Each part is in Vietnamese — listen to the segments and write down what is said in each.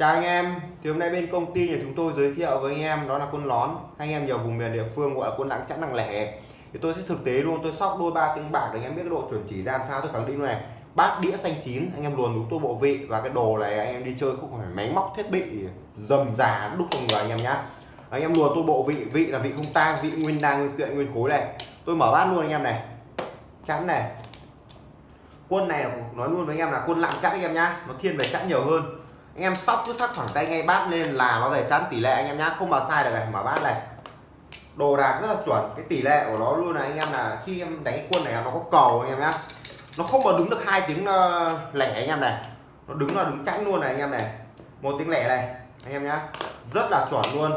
Chào anh em, thì hôm nay bên công ty nhà chúng tôi giới thiệu với anh em đó là quân lón. Anh em nhiều vùng miền địa phương gọi là quân lặng chẵn nặng lẻ. Thì tôi sẽ thực tế luôn tôi sóc đôi ba tiếng bạc để anh em biết cái độ chuẩn chỉ ra làm sao tôi khẳng định này. Bát đĩa xanh chín anh em luồn đúng tôi bộ vị và cái đồ này anh em đi chơi không phải máy móc thiết bị dầm già đúc trong người anh em nhá. Anh em luồn tôi bộ vị vị là vị không tang vị nguyên đan nguyên kiện nguyên khối này. Tôi mở bát luôn anh em này. Chẵn này. Quân này nói luôn với anh em là quân lặng chẵn anh em nhá. Nó thiên về chẵn nhiều hơn anh em sóc cứ thắt khoảng tay ngay bát lên là nó về chắn tỷ lệ anh em nhá. Không bao sai được này mở bát này. Đồ đạc rất là chuẩn, cái tỷ lệ của nó luôn là anh em là khi em đánh cái quân này nó có cầu anh em nhá. Nó không mà đứng được hai tiếng ờ, lẻ anh em này. Nó đứng là đứng chẵn luôn này anh em này. Một tiếng lẻ này, anh em nhá. Rất là chuẩn luôn.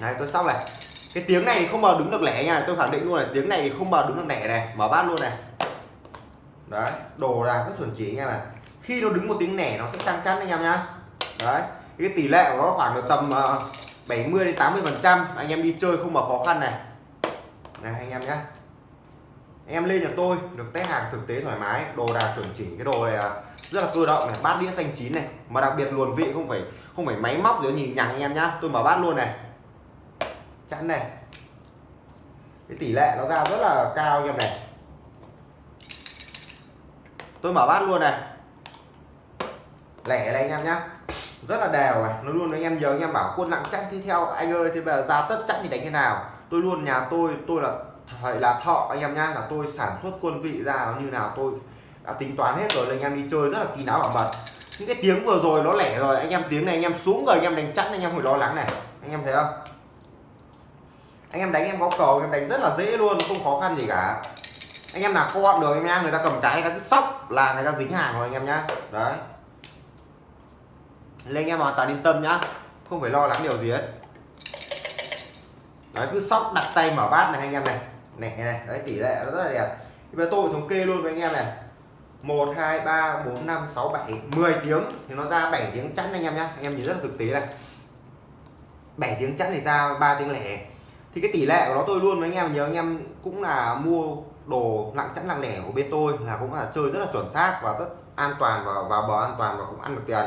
Này, tôi xong này. Cái tiếng này thì không bao đứng được lẻ nha, tôi khẳng định luôn này tiếng này thì không bao đứng được lẻ này. Mở bát luôn này. Đấy, đồ đạc rất chuẩn chỉ anh em này khi nó đứng một tiếng nẻ nó sẽ sang chắn anh em nhá. Đấy cái tỷ lệ của nó khoảng được tầm ờ, uh, 70 đến 80 phần trăm. Anh em đi chơi không mà khó khăn này. Này anh em nhá. Anh em lên nhà tôi được test hàng thực tế thoải mái đồ đạc chuẩn chỉnh cái đồ này là rất là cơ động này bát đĩa xanh chín này. Mà đặc biệt luồn vị không phải không phải máy móc rồi nhìn nhằng anh em nhá. Tôi mở bát luôn này. Chẵn này. Cái tỷ lệ nó ra rất là cao anh em này. Tôi mở bát luôn này lẻ này anh em nhá rất là đều này nó luôn anh em giờ anh em bảo quân nặng chắc thì theo anh ơi thì bây giờ ra tất chắc thì đánh thế nào tôi luôn nhà tôi tôi là phải là thọ anh em nhá là tôi sản xuất quân vị ra nó như nào tôi đã tính toán hết rồi là anh em đi chơi rất là kín đáo bảo mật những cái tiếng vừa rồi nó lẻ rồi anh em tiếng này anh em xuống rồi anh em đánh chắc, anh em phải lo lắng này anh em thấy không anh em đánh em có cầu em đánh rất là dễ luôn không khó khăn gì cả anh em nào con được anh em người ta cầm cái người ta cứ sóc là người ta dính hàng rồi anh em nhá đấy nên anh em hoàn toàn yên tâm nhá. Không phải lo lắng điều gì hết. Đấy, cứ sóc đặt tay mở bát này anh em này. Này này, đấy, tỷ lệ nó rất là đẹp. Bây giờ tôi thống kê luôn với anh em này. 1 2 3 4 5 6 7 10 tiếng thì nó ra 7 tiếng chắn anh em nhá. Anh em nhìn rất là thực tế này. 7 tiếng chẵn thì ra 3 tiếng lẻ. Thì cái tỷ lệ của nó tôi luôn với anh em nhớ anh em cũng là mua đồ nặng chẵn nặng lẻ của bên tôi là cũng là chơi rất là chuẩn xác và rất an toàn và vào bờ an toàn và cũng ăn được tiền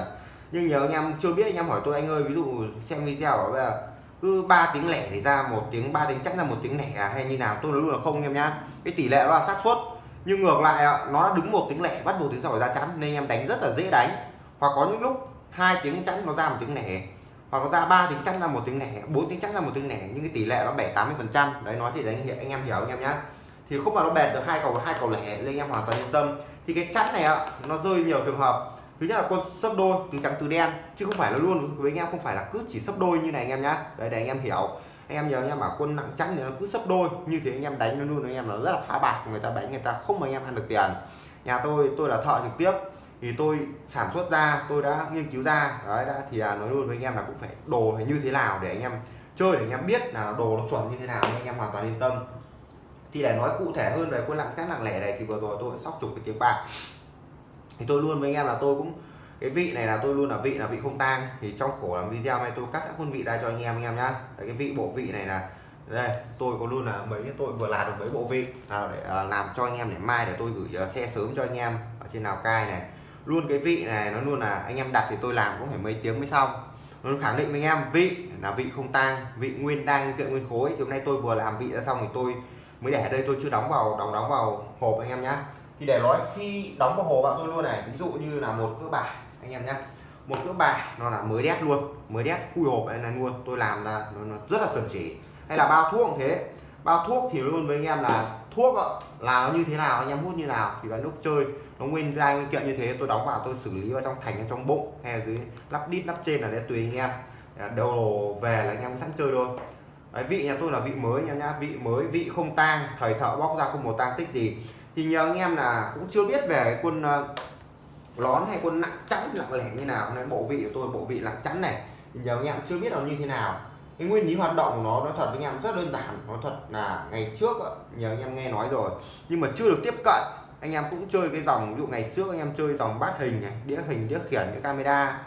nhưng nhớ anh em chưa biết anh em hỏi tôi anh ơi ví dụ xem video bảo bây giờ cứ 3 tiếng lẻ thì ra một tiếng 3 tiếng chắc là một tiếng lẻ à, hay như nào tôi nói luôn là không anh em nhá. Cái tỷ lệ nó là xác suất nhưng ngược lại nó đã đứng một tiếng lẻ bắt một tiếng sau ra chắn nên anh em đánh rất là dễ đánh. Hoặc có những lúc hai tiếng chắn nó ra một tiếng lẻ hoặc nó ra ba tiếng chắn ra một tiếng lẻ bốn tiếng chắn ra một tiếng lẻ nhưng cái tỷ lệ nó bảy tám mươi phần trăm. Đấy nói thì đánh hiện anh em hiểu anh em nhá. Thì không mà nó bẹt được hai cầu hai cầu lẻ nên anh em hoàn toàn yên tâm. Thì cái chắn này ạ nó rơi nhiều trường hợp thứ nhất là con sấp đôi từ trắng từ đen chứ không phải là luôn với anh em không phải là cứ chỉ sấp đôi như này anh em nhá đấy để anh em hiểu anh em nhớ anh em bảo quân nặng trắng thì nó cứ sấp đôi như thế anh em đánh nó luôn anh em nó rất là phá bạc người ta đánh người ta không mà anh em ăn được tiền nhà tôi tôi là thợ trực tiếp thì tôi sản xuất ra tôi đã nghiên cứu ra đấy đã thì nói luôn với anh em là cũng phải đồ phải như thế nào để anh em chơi để anh em biết là đồ nó chuẩn như thế nào anh em hoàn toàn yên tâm thì để nói cụ thể hơn về quân lặng chắc lặng lẻ này thì vừa rồi tôi sóc chục cái tiếng bạc thì tôi luôn với anh em là tôi cũng cái vị này là tôi luôn là vị là vị không tang. Thì trong khổ làm video này tôi cắt sẵn quân vị ra cho anh em anh em nhá. Đấy, cái vị bộ vị này là đây tôi có luôn là mấy tôi vừa làm được mấy bộ vị. Nào để à, làm cho anh em để mai để tôi gửi à, uh, xe sớm cho anh em ở trên Lào Cai này. Luôn cái vị này nó luôn là anh em đặt thì tôi làm cũng phải mấy tiếng mới xong. Nó khẳng định với anh em vị là vị không tang vị nguyên đang kiện nguyên khối. Thì hôm nay tôi vừa làm vị ra xong thì tôi mới để ở đây tôi chưa đóng vào đóng đóng vào hộp anh em nhá thì để nói khi đóng vào hồ bạn tôi luôn này ví dụ như là một cỡ bài anh em nhé một cỡ bài nó là mới đét luôn mới đét khui hộp này, luôn. Tôi làm ra nó, nó rất là chuẩn chỉ. Hay là bao thuốc cũng thế. Bao thuốc thì luôn với anh em là thuốc là nó như thế nào anh em hút như nào thì vào lúc chơi nó nguyên ra nguyên kiện như thế tôi đóng vào tôi xử lý vào trong thành hay trong bụng hay là dưới lắp đít lắp trên là để tùy anh em. Đầu về là anh em sẵn chơi thôi Đấy, vị nhà tôi là vị mới nha nhá. Vị mới vị không tang thời thợ bóc ra không một tang tích gì thì nhiều anh em là cũng chưa biết về cái quân ờ, lón hay quân nặng chắn lặng lẻ như nào. Nên bộ vị của tôi bộ vị lặng chắn này. Thì nhiều anh em chưa biết nó như thế nào. Cái nguyên lý hoạt động của nó nó thật với anh em rất đơn giản. Nó thật là ngày trước nhiều anh em nghe nói rồi. Nhưng mà chưa được tiếp cận. Anh em cũng chơi cái dòng, ví dụ ngày trước anh em chơi dòng bát hình này, đĩa hình, đĩa khiển, đĩa camera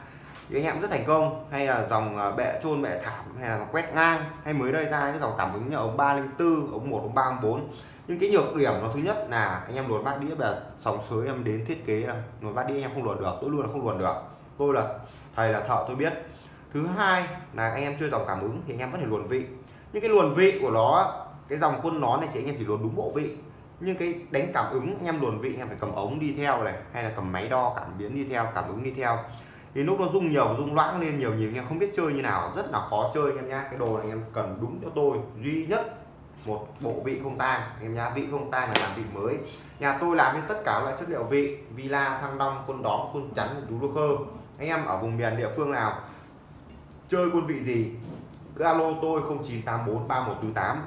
thì anh em rất thành công. Hay là dòng à, bệ chôn bệ thảm, hay là quét ngang, hay mới đây ra cái dòng cảm ứng như ống 304 ống 1 ống 304 nhưng cái nhược điểm nó thứ nhất là anh em luồn bát đĩa là sóng sới em đến thiết kế là luồn bát đĩa anh em không luồn được, tôi luôn là không luồn được. Tôi là thầy là thợ tôi biết. Thứ hai là anh em chơi dòng cảm ứng thì anh em có thể luồn vị. Nhưng cái luồn vị của nó cái dòng quân nón này chỉ anh em chỉ luồn đúng bộ vị. Nhưng cái đánh cảm ứng, anh em luồn vị, anh em phải cầm ống đi theo này, hay là cầm máy đo cảm biến đi theo, cảm ứng đi theo thì lúc nó rung nhiều, rung loãng lên, nhiều nhiều anh em không biết chơi như nào. Rất là khó chơi anh em nhá. Cái đồ này anh em cần đúng cho tôi. Duy nhất một bộ vị không tang. Em nhá, vị không tang là làm vị mới. Nhà tôi làm với tất cả loại chất liệu vị. Villa, thăng long, quân đóm, quân chắn đủ lô khơ. Anh em ở vùng miền địa phương nào chơi quân vị gì, cứ alo tôi 0984 3148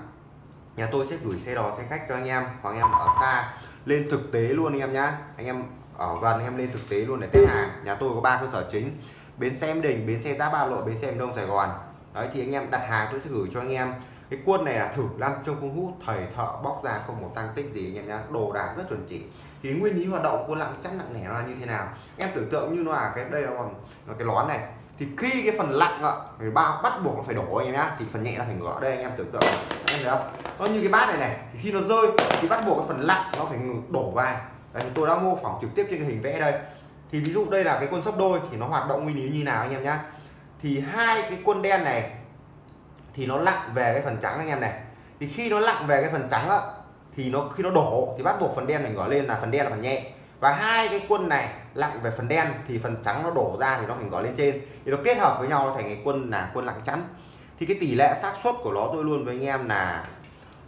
nhà tôi sẽ gửi xe đò, xe khách cho anh em. Hoặc anh em ở xa. Lên thực tế luôn anh em nhá. Anh em ở gần em lên thực tế luôn để test hàng nhà tôi có ba cơ sở chính. Bến xe em đình bến xe giáp ba lộ bến xe đông sài gòn. Đấy thì anh em đặt hàng tôi sẽ gửi cho anh em. Cái quân này là thử làm trong công hút thầy thợ bóc ra không một tăng tích gì anh em nhá đồ đạc rất chuẩn chỉ. Thì nguyên lý hoạt động của lặng chắc nặng nẻ là như thế nào? Em tưởng tượng như nó là cái đây là, là cái lón này. Thì khi cái phần lặng ạ người bao bắt buộc nó phải đổ anh em nhá thì phần nhẹ là phải ngửa. Đây anh em tưởng tượng. Anh em thấy không? Nó như cái bát này này thì khi nó rơi thì bắt buộc cái phần lặng nó phải đổ vào. Đấy, tôi đã mô phỏng trực tiếp trên cái hình vẽ đây. Thì ví dụ đây là cái quân sấp đôi thì nó hoạt động nguyên lý như nào anh em nhá. Thì hai cái quân đen này thì nó lặng về cái phần trắng anh em này. Thì khi nó lặng về cái phần trắng á thì nó khi nó đổ thì bắt buộc phần đen này gõ lên là phần đen là phần nhẹ. Và hai cái quân này lặng về phần đen thì phần trắng nó đổ ra thì nó phải gõ lên trên. Thì nó kết hợp với nhau nó thành cái quân là quân lặng chắn thì cái tỷ lệ xác suất của nó tôi luôn với anh em là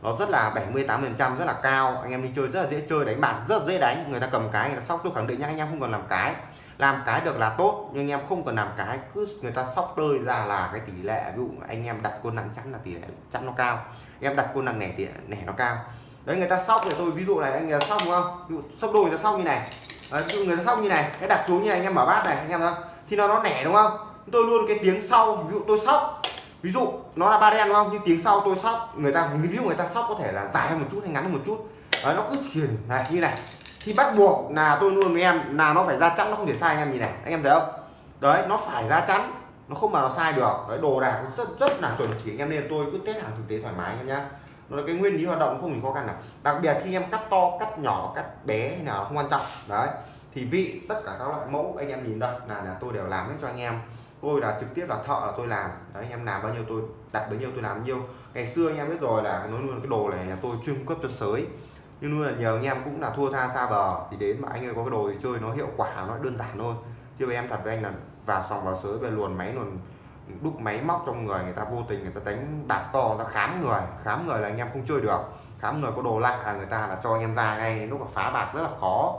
nó rất là 78 phần trăm rất là cao. Anh em đi chơi rất là dễ chơi đánh bạc rất dễ đánh. Người ta cầm cái người ta sóc. Tôi khẳng định nhá anh em không cần làm cái. Làm cái được là tốt nhưng anh em không cần làm cái cứ người ta sóc tơi ra là cái tỷ lệ ví dụ anh em đặt quân nặng chắn là tỷ lệ chắn nó cao. Anh em đặt quân nặng nẻ tỷ lệ nẻ nó cao. Đấy người ta sóc thì tôi ví dụ này anh người ta sóc đúng không? Ví dụ sóc đôi người ta sóc như này. Đấy, ví dụ người ta sóc như này cái đặt xuống như này anh em mở bát này anh em thấy không? thì nó nó nẻ đúng không? Tôi luôn cái tiếng sau ví dụ tôi sóc ví dụ nó là ba đen đúng không? Nhưng tiếng sau tôi sóc người ta ví dụ người ta sóc có thể là dài hơn một chút hay ngắn hơn một chút. Đấy, nó cứ chuyển. Này như này. Thì bắt buộc là tôi luôn với em là nó phải ra chắn nó không thể sai anh em nhìn này. Anh em thấy không? Đấy nó phải ra chắn nó không mà nó sai được. Đấy đồ đạc rất rất là chuẩn chỉ. Anh em nên tôi cứ test hàng thực tế thoải mái anh em nhá. Nó là cái nguyên lý hoạt động không gì khó khăn nào. Đặc biệt khi em cắt to cắt nhỏ cắt bé hay nào không quan trọng. Đấy thì vị tất cả các loại mẫu anh em nhìn đây. Là là tôi đều làm hết cho anh em tôi là trực tiếp là thợ là tôi làm. Đấy, anh em làm bao nhiêu tôi, đặt bấy nhiêu tôi làm nhiêu. Ngày xưa anh em biết rồi là nói luôn cái đồ này là tôi chuyên cung cấp cho sới. Nhưng luôn là nhiều anh em cũng là thua tha xa bờ, thì đến mà anh ơi có cái đồ thì chơi nó hiệu quả, nó đơn giản thôi. Chứ với em thật với anh là vào sòng vào sới, về luồn máy luồn, đúc máy móc trong người người ta vô tình người ta đánh bạc to ta khám người. Khám người là anh em không chơi được. Khám người có đồ lạ là người ta là cho anh em ra ngay lúc mà phá bạc rất là khó.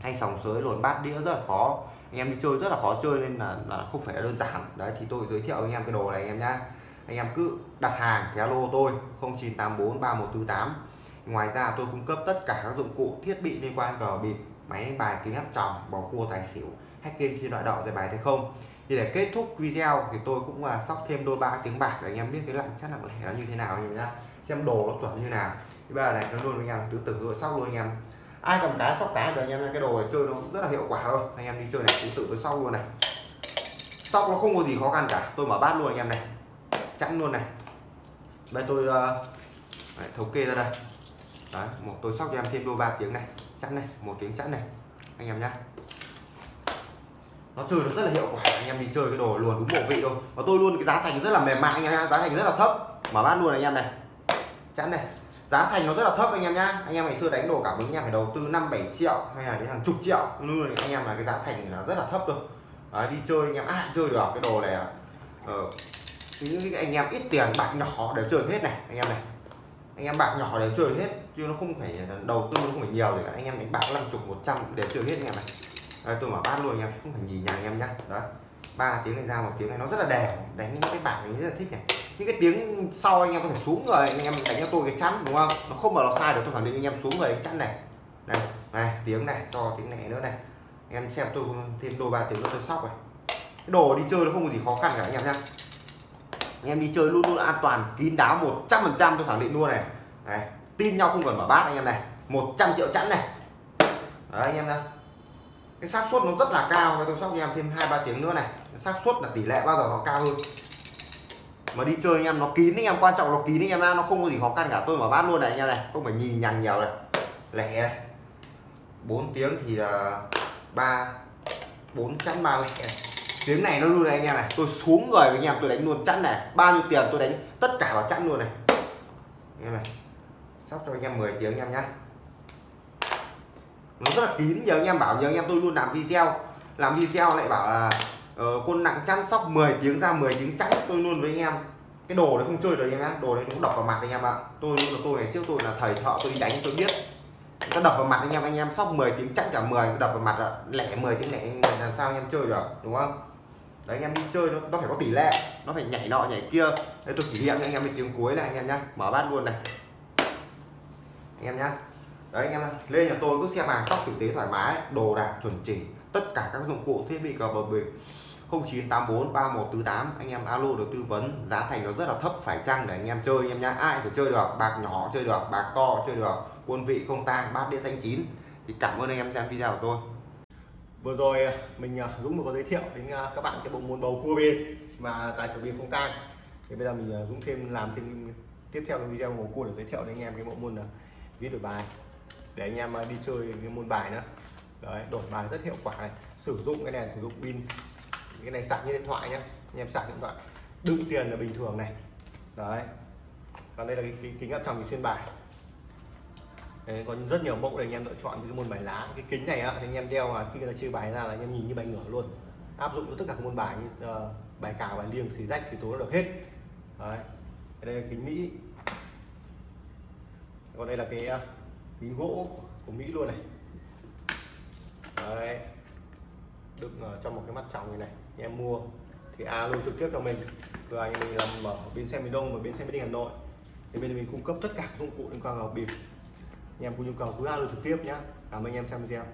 Hay sòng sới luồn bát đĩa rất là khó anh em đi chơi rất là khó chơi nên là, là không phải đơn giản. Đấy thì tôi giới thiệu anh em cái đồ này anh em nhá. Anh em cứ đặt hàng thì alo tôi 0984 3148 ngoài ra tôi cung cấp tất cả các dụng cụ thiết bị liên quan cờ bịp máy đánh bài kính áp tròng bầu cua tài xỉu hack game khi loại đậu giải bài hay không? Thì để kết thúc video thì tôi cũng là sóc thêm đôi ba tiếng bạc để anh em biết cái lặng chắc lặng lẻ nó như thế nào anh em nhá. Xem đồ nó chuẩn như nào. Thì bây giờ này nó luôn với anh em tứ tử rồi sóc luôn anh em ai cầm cá sóc cá thì anh em cái đồ này chơi nó rất là hiệu quả thôi. Anh em đi chơi này cũng tự tôi sóc luôn này. Sóc nó không có gì khó khăn cả. Tôi mở bát luôn anh em này. Chẵn luôn này. Bây tôi ờ, uh, đấy, thống kê ra đây. Đấy một tôi sóc cho em thêm đôi ba tiếng này. Chẵn này một tiếng chẵn này. Anh em nhá. Nó chơi nó rất là hiệu quả. Anh em đi chơi cái đồ luôn đúng bộ vị thôi. Và tôi luôn cái giá thành rất là mềm mại anh em giá thành rất là thấp. Mở bát luôn anh em này. Chẵn này giá thành nó rất là thấp anh em nhá. Anh em ngày xưa đánh đồ cảm ứng anh em phải đầu tư 5 7 triệu hay là đến hàng chục triệu. Như anh em là cái giá thành là rất là thấp rồi. Đấy, đi chơi anh em ai chơi được cái đồ này uh, những cái anh em ít tiền bạc nhỏ đều chơi hết này anh em này. Anh em bạc nhỏ đều chơi hết chứ nó không phải đầu tư nó không phải nhiều để anh em đánh bạc năm chục một trăm đều chơi hết anh em này. Đấy, tôi mở bát luôn anh em không phải nhìn nhà anh em nhá. Đó ba tiếng này ra một tiếng này nó rất là đẹp. Đánh những cái bạc này rất là thích này những cái tiếng sau anh em có thể xuống người anh em đánh cho tôi cái chắn, đúng không? Nó không mà nó sai được, tôi khẳng định anh em xuống người cái chắn này. Này này, tiếng này cho tiếng này nữa này. Em xem tôi thêm đôi ba tiếng nữa tôi sóc này. Cái đồ đi chơi nó không có gì khó khăn cả, anh em nhá. Anh em đi chơi luôn luôn an toàn, kín đáo 100 phần trăm tôi khẳng định luôn này. Này, tin nhau không cần mở bát anh em này. 100 triệu chẵn này. Đấy, anh em nhá. Cái xác suất nó rất là cao, tôi sóc anh em thêm hai ba tiếng nữa này. Xác suất là tỷ lệ bao giờ nó cao hơn? Mà đi chơi anh em, nó kín anh em, quan trọng nó kín anh em nó không có gì khó khăn cả. Tôi mở bát luôn này anh em này không phải nhì nhằng nhiều này. Lẻ này. 4 tiếng thì là ba, bốn chẵn ba lẻ này. tiếng này nó luôn này anh em này. Tôi xuống người với anh em, tôi đánh luôn chẵn này. Bao nhiêu tiền tôi đánh tất cả vào chẵn luôn này. Anh em này. Sóc cho anh em 10 tiếng anh em nhá. Nó rất là kín giờ anh em bảo giờ anh em tôi luôn làm video. Làm video lại bảo là Ờ, uh, quân nặng chăn sóc 10 tiếng ra 10 tiếng chẵn tôi luôn với anh em. Cái đồ đấy không chơi được anh em ạ đồ đấy cũng đập vào mặt anh em ạ. Tôi luôn là tôi ngày trước tôi là thầy thợ tôi đi đánh tôi biết. Nó đập vào mặt anh em anh em sóc 10 tiếng chắc cả 10 đập vào mặt lẻ 10 tiếng lẻ làm sao anh em chơi được đúng không? Đấy anh em đi chơi nó, nó phải có tỷ lệ nó phải nhảy nọ nhảy kia. Đấy tôi chỉ nghiệm cho anh em cái tiếng cuối này anh em nhá mở bát luôn này. Anh em nhá. Đấy anh em lên nhà tôi cứ xe vàng sóc tử tế thoải mái đồ đạc chuẩn chỉnh tất cả các dụng cụ thiết bị cờ bờ bình. 0984 3148 anh em alo được tư vấn, giá thành nó rất là thấp, phải chăng? Để anh em chơi anh em nhá. Ai phải chơi được? Bạc nhỏ chơi được, bạc to chơi được, quân vị không tang, bát đĩa xanh chín. Thì cảm ơn anh em xem video của tôi. Vừa rồi à, mình à, Dũng vừa có giới thiệu đến à, các bạn cái bộ môn bầu cua bên mà tài xỉu bên không tang. Thì bây giờ mình Dũng thêm, làm thêm tiếp theo cái video bầu cua để giới thiệu đến anh em cái bộ môn là viết đổi bài. Để anh em đi chơi cái môn bài nữa. Đấy, đổi bài rất hiệu quả này. Sử dụng cái này sử dụng pin cái này sạc như điện thoại nhá, anh em sạc điện thoại. Đựng tiền là bình thường này. Đấy. Còn đây là cái, cái kính áp tròng xuyên bài. Đấy, có rất nhiều mẫu để anh em lựa chọn cái môn bài lá. Cái kính này á anh em đeo mà khi người ta chơi bài ra là anh em nhìn như bài ngửa luôn. Áp dụng cho tất cả các môn bài như uh, bài cào bài liêng xì rách thì tố được hết. Đấy. Đây là kính mỹ. Còn đây là cái uh, kính gỗ của mỹ luôn này. Đấy. Đựng ở trong một cái mắt tròng như này anh em mua thì alo trực tiếp cho mình. Cửa anh mình làm ở bên xe miền đông và bên xe miền hà nội. Thì bên mình cung cấp tất cả dụng cụ liên quan vào bịp. Anh em có nhu cầu cứ alo trực tiếp nhé cảm ơn anh em xem video.